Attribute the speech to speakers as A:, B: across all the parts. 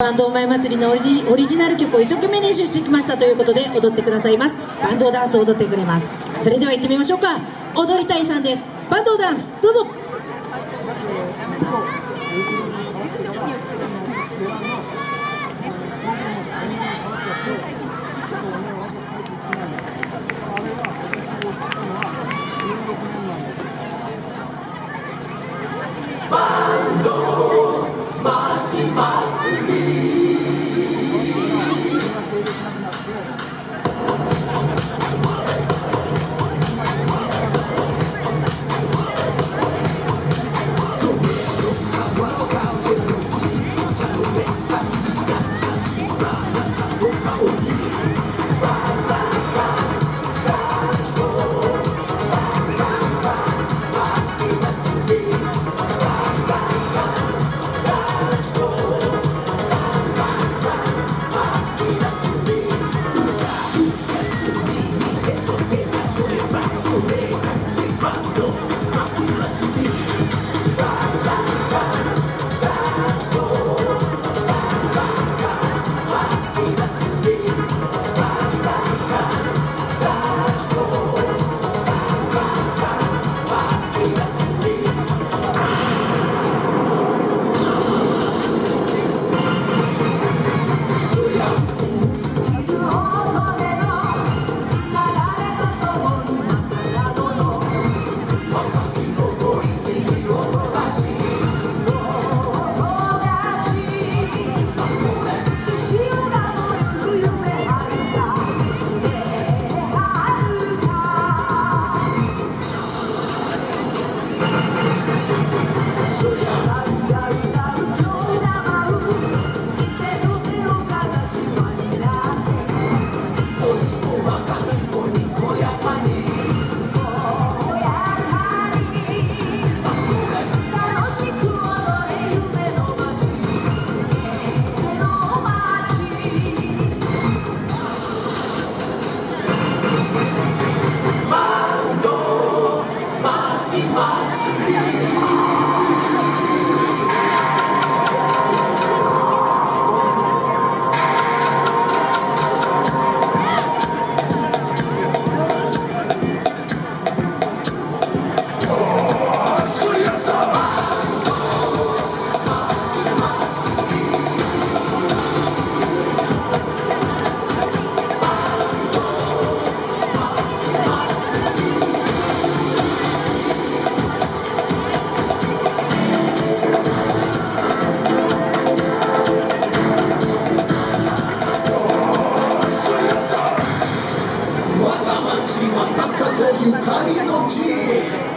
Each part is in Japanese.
A: バンドお前祭りのオリジオリジナル曲を一生懸命練習してきましたということで踊ってくださいます。バンドダンスを踊ってくれます。それでは行ってみましょうか。踊りたいさんです。バンドダンスどうぞ。
B: まさかのゆかりの地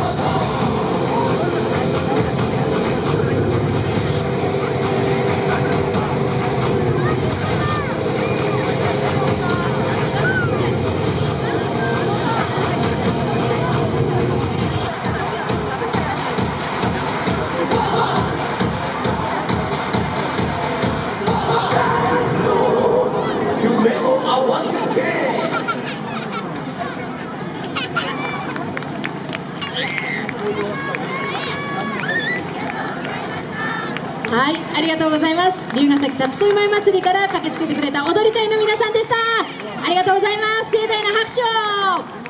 B: Sodom.
A: はいありがとうございます。龍ヶ崎辰恋前祭りから駆けつけてくれた踊り隊の皆さんでした。ありがとうございます。盛大な拍手を。